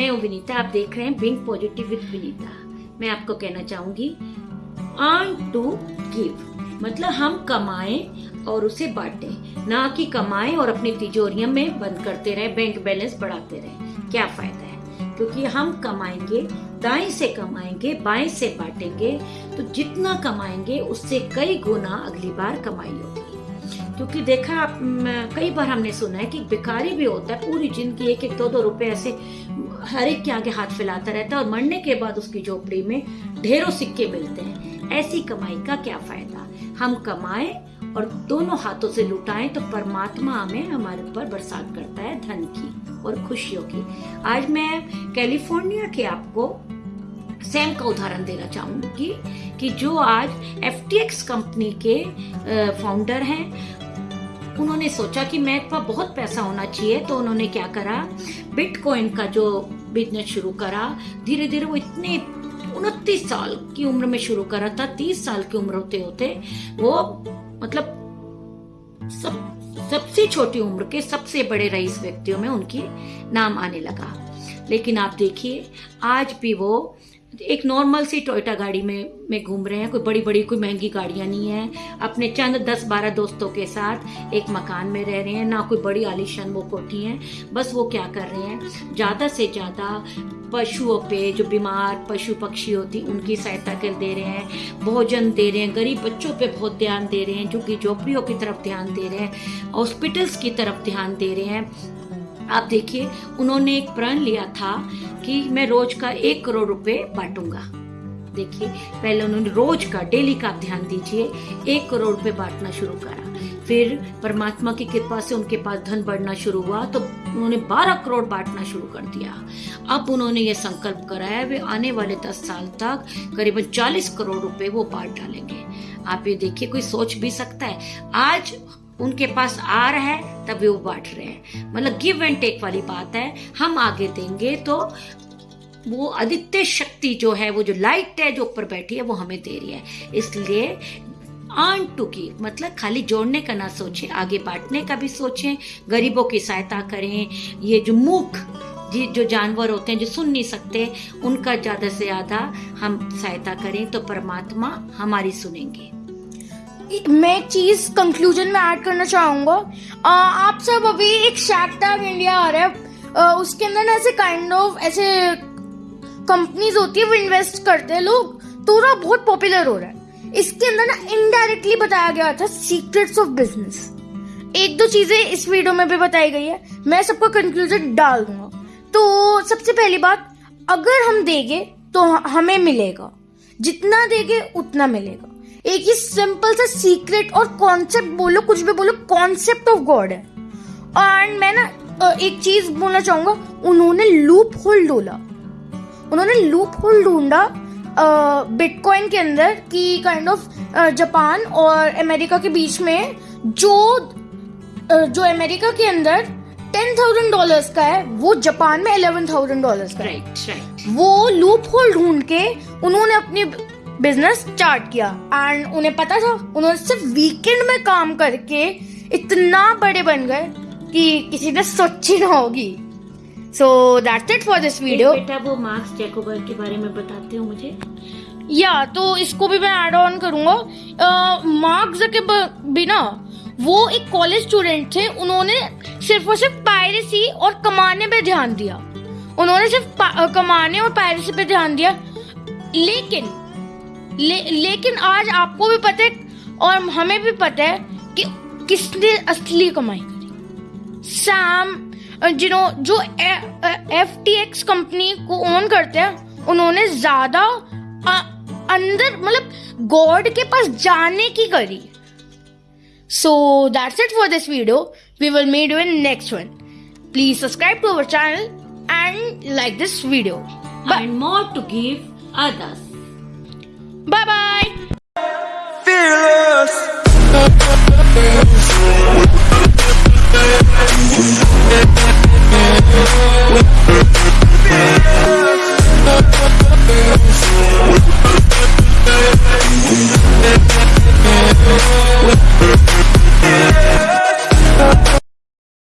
मैं हूँ विनीता आप देख रहे हैं बिंग पॉजिटिव विद विनीता मैं आपको कहना चाहूँगी अर्न टू गिव मतलब हम कमाएँ और उसे बांटें। ना कि कमाएँ और अपनी तिजोरियों में बंद करते रहे बैंक बैलेंस बढ़ाते रहे। क्या फ़ायदा है? क्योंकि हम कमाएँगे, दाएँ से कमाएँगे, बाएँ से बांटेंगे तो जितना कमाएँगे, उससे कई गुना अगली बार कमाई होगी। क्योंकि देखा कई बार हमने सुना है कि भिखारी भी होता है, पूरी ज़िंदगी एक एक दो दो रुपए ऐसे हर एक के आगे हाथ फैलाता रहता है और मरने के बाद उसकी झोपड़ी में ढेरों सिक्के मिलते हैं। ऐसी कमाई का क्या फ़ायदा? हम कमाएँ और दोनों हाथों से लुटाएँ तो परमात्मा हमें हमारे ऊपर बरसात करता है धन की और खुशियों की। आज मैं कैलिफ़ोर्निया के आपको सैम का उदाहरण देना चाहूँगी कि जो आज FTX कंपनी के फाउंडर हैं उन्होंने सोचा कि मेरे पास बहुत पैसा होना चाहिए तो उन्होंने क्या करा? बिटकॉइन का जो बिज़नेस शुरू करा धीरे धीरे वो इतने उनतीस साल की उम्र में शुरू करा था, तीस साल की उम्र होते होते, वो मतलब सब, सबसे छोटी उम्र के सबसे बड़े रईस व्यक्तियों में उनकी नाम आने लगा। लेकिन आप देखिए, आज भी वो एक नॉर्मल सी टोयोटा गाड़ी में में घूम रहे हैं। कोई बड़ी बड़ी कोई महँगी गाड़ियाँ नहीं है। अपने चंद दस बारह दोस्तों के साथ एक मकान में रह रहे हैं। ना कोई बड़ी आलिशान वो कोठी है। बस वो क्या कर रहे हैं? ज़्यादा से ज़्यादा पशुओं पे जो बीमार पशु पक्षी होती, उनकी सहायता कर दे रहे हैं। भोजन दे रहे हैं। गरीब बच्चों पे बहुत ध्यान दे रहे हैं, जो कि झोपड़ियों की तरफ़ ध्यान दे रहे हैं। हॉस्पिटल्स की तरफ़ ध्यान दे रहे हैं। आप देखिए, उन्होंने एक प्रण लिया था कि मैं रोज का एक करोड़ रुपए बांटूँगा। देखिए, पहले उन्होंने रोज का, डेली का ध्यान दीजिए, एक करोड़ रुपए बांटना शुरू करा। फिर परमात्मा की कृपा से उनके पास धन बढ़ना शुरू हुआ तो उन्होंने 12 करोड़ बांटना शुरू कर दिया। अब उन्होंने ये संकल्प कराया, वे आने वाले 10 साल तक करीबन 40 करोड़ रुपए वो बांट डालेंगे। आप ये देखिए, कोई सोच भी सकता है। आज उनके पास आ रहा है, तभी वो बांट रहे हैं। मतलब गिव एंड टेक वाली बात है, हम आगे देंगे तो वो आदित्य शक्ति जो है, वो जो लाइट है, जो ऊपर बैठी है, वो हमें दे रही है। इसलिए आन टू की मतलब खाली जोड़ने का ना सोचें, आगे बांटने का भी सोचें, गरीबों की सहायता करें। ये जो मूक, जी, जो जानवर होते हैं, जो सुन नहीं सकते, उनका ज़्यादा से ज़्यादा हम सहायता करें तो परमात्मा हमारी सुनेंगे। मैं एक चीज़ कंक्लूजन में ऐड करना चाहूँगा। आप सब अभी एक शैक टैग इंडिया आ रहा है। उसके अंदर ना ऐसे काइंड ऑफ़ ऐसे कंपनीज़ होती है, वो इन्वेस्ट करते हैं लोग। तो ना बहुत पॉपुलर हो रहा है। इसके अंदर ना इनडायरेक्टली बताया गया था सीक्रेट्स ऑफ़ बिज़नेस एक दो चीज़ें इस वीडियो में भी बताई गई है। मैं सबका कंक्लूजन डाल दूँगा। तो सबसे पहली बात, अगर हम देंगे तो हमें मिलेगा। जितना देंगे, उतना मिलेगा। एक ही सिंपल सा सीक्रेट और कॉन्सेप्ट बोलो कुछ भी बोलो कॉन्सेप्ट ऑफ़ गॉड है। एंड मैं ना एक चीज़ बोलना चाहूँगा उन्होंने लूप होल ढूंढा। उन्होंने लूप होल ढूंढा बिटकॉइन के अंदर कि काइंड ऑफ़ जापान और अमेरिका के बीच में जो जो अमेरिका के अंदर टेन थाउज़ेंड डॉलर का है वो जापान में इलेवन थाउज़ेंड डॉलर का राइट राइट वो लूप होल ढूंढ के उन्होंने अपनी बिज़नेस स्टार्ट किया। एंड उन्हें पता था उन्होंने सिर्फ़ वीकेंड में काम करके इतना बड़े बन गए कि किसी ने सोची ना होगी। So that's it for this video बेटा वो मार्क्स जैकोबर के बारे में बताते हो मुझे? या yeah, तो इसको भी मैं ऐड ऑन करूँगा। मार्क जके बिना वो एक कॉलेज स्टूडेंट थे उन्होंने सिर्फ़ और सिर्फ़ पायरेसी और कमाने पे ध्यान दिया। उन्होंने सिर्फ़ कमाने और पायरेसी पे ध्यान दिया। लेकिन ले, लेकिन आज आपको भी पता है और हमें भी पता है कि किसने असली कमाई करी। सैम जिनो जो एफ़ टी एक्स कंपनी को ओन करते हैं उन्होंने ज़्यादा अंदर मतलब गॉड के पास जाने की करी। So that's it for this video we will made in next one please subscribe to our channel and like this video and more to give others Bye bye. Fearless.